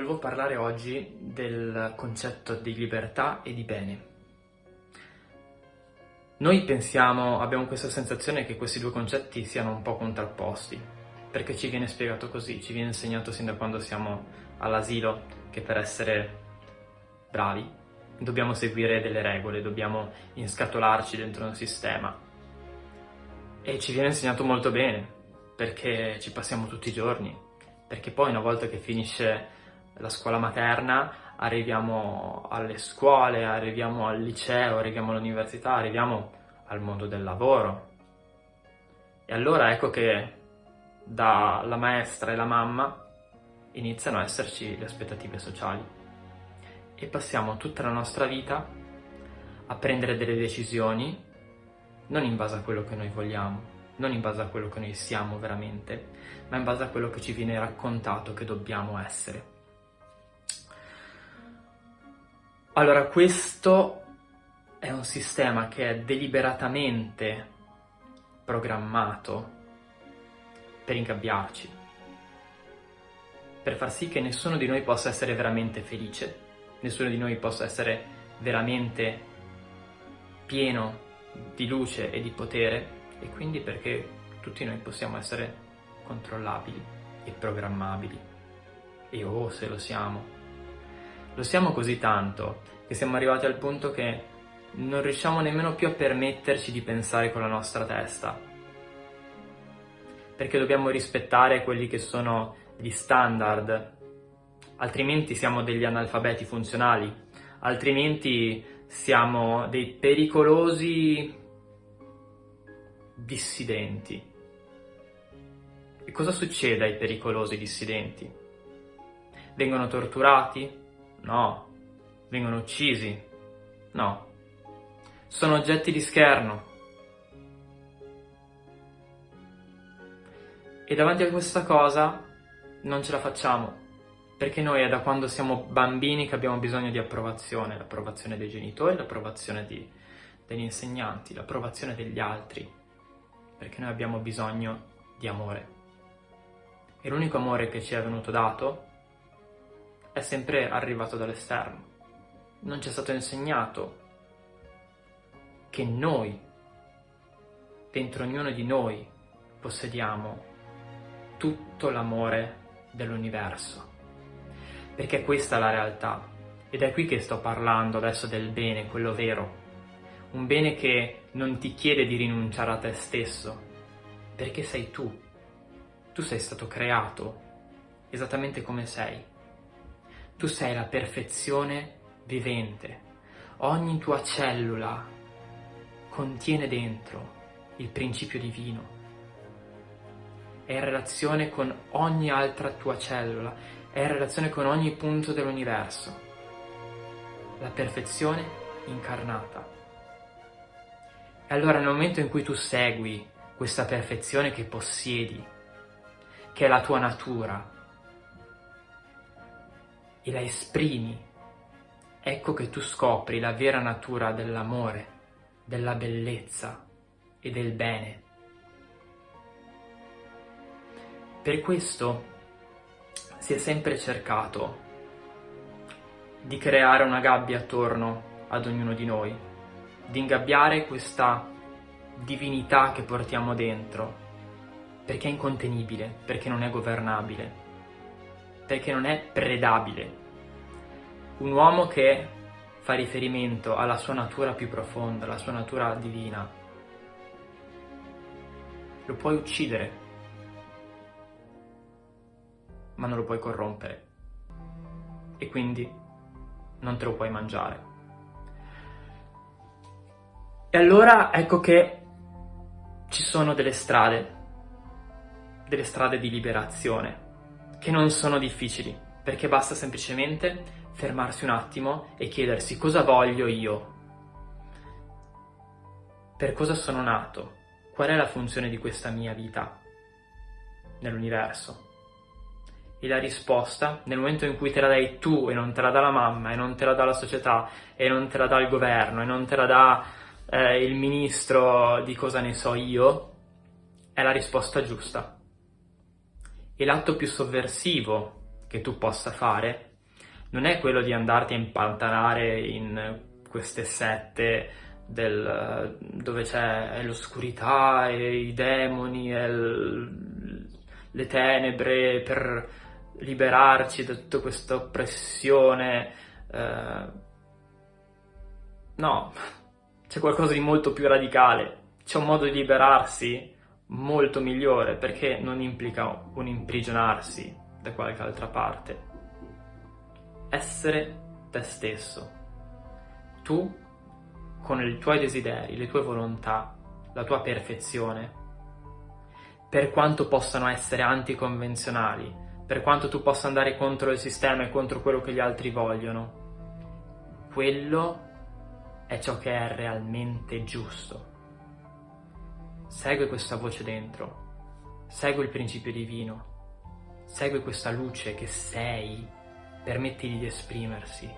Volevo parlare oggi del concetto di libertà e di bene. Noi pensiamo, abbiamo questa sensazione che questi due concetti siano un po' contrapposti, perché ci viene spiegato così, ci viene insegnato sin da quando siamo all'asilo che per essere bravi dobbiamo seguire delle regole, dobbiamo inscatolarci dentro un sistema. E ci viene insegnato molto bene, perché ci passiamo tutti i giorni, perché poi una volta che finisce la scuola materna arriviamo alle scuole, arriviamo al liceo, arriviamo all'università, arriviamo al mondo del lavoro. E allora ecco che dalla maestra e la mamma iniziano a esserci le aspettative sociali e passiamo tutta la nostra vita a prendere delle decisioni non in base a quello che noi vogliamo, non in base a quello che noi siamo veramente, ma in base a quello che ci viene raccontato che dobbiamo essere. Allora, questo è un sistema che è deliberatamente programmato per ingabbiarci, per far sì che nessuno di noi possa essere veramente felice, nessuno di noi possa essere veramente pieno di luce e di potere e quindi perché tutti noi possiamo essere controllabili e programmabili. E oh, se lo siamo. Lo siamo così tanto che siamo arrivati al punto che non riusciamo nemmeno più a permetterci di pensare con la nostra testa. Perché dobbiamo rispettare quelli che sono gli standard, altrimenti siamo degli analfabeti funzionali, altrimenti siamo dei pericolosi dissidenti. E cosa succede ai pericolosi dissidenti? Vengono torturati? No. Vengono uccisi? No. Sono oggetti di scherno. E davanti a questa cosa non ce la facciamo, perché noi è da quando siamo bambini che abbiamo bisogno di approvazione, l'approvazione dei genitori, l'approvazione degli insegnanti, l'approvazione degli altri perché noi abbiamo bisogno di amore. E l'unico amore che ci è venuto dato è sempre arrivato dall'esterno. Non ci è stato insegnato che noi, dentro ognuno di noi, possediamo tutto l'amore dell'universo. Perché questa è la realtà. Ed è qui che sto parlando adesso del bene, quello vero, un bene che non ti chiede di rinunciare a te stesso, perché sei tu. Tu sei stato creato esattamente come sei. Tu sei la perfezione vivente. Ogni tua cellula contiene dentro il principio divino. È in relazione con ogni altra tua cellula, è in relazione con ogni punto dell'universo. La perfezione incarnata. E allora nel momento in cui tu segui questa perfezione che possiedi, che è la tua natura, e la esprimi, ecco che tu scopri la vera natura dell'amore, della bellezza e del bene. Per questo si è sempre cercato di creare una gabbia attorno ad ognuno di noi, di ingabbiare questa divinità che portiamo dentro, perché è incontenibile, perché non è governabile, perché non è predabile. Un uomo che fa riferimento alla sua natura più profonda, alla sua natura divina, lo puoi uccidere, ma non lo puoi corrompere e quindi non te lo puoi mangiare. E allora ecco che ci sono delle strade, delle strade di liberazione, che non sono difficili, perché basta semplicemente fermarsi un attimo e chiedersi cosa voglio io, per cosa sono nato, qual è la funzione di questa mia vita nell'universo. E la risposta, nel momento in cui te la dai tu e non te la dà la mamma, e non te la dà la società, e non te la dà il governo, e non te la dà eh, il ministro di cosa ne so io, è la risposta giusta. E l'atto più sovversivo che tu possa fare non è quello di andarti a impantanare in queste sette del, dove c'è l'oscurità e i demoni e le tenebre per liberarci da tutta questa oppressione. Eh, no, c'è qualcosa di molto più radicale, c'è un modo di liberarsi molto migliore perché non implica un imprigionarsi da qualche altra parte. Essere te stesso. Tu, con i tuoi desideri, le tue volontà, la tua perfezione, per quanto possano essere anticonvenzionali, per quanto tu possa andare contro il sistema e contro quello che gli altri vogliono, quello è ciò che è realmente giusto. Segui questa voce dentro, segui il principio divino, segui questa luce che sei, permettili di esprimersi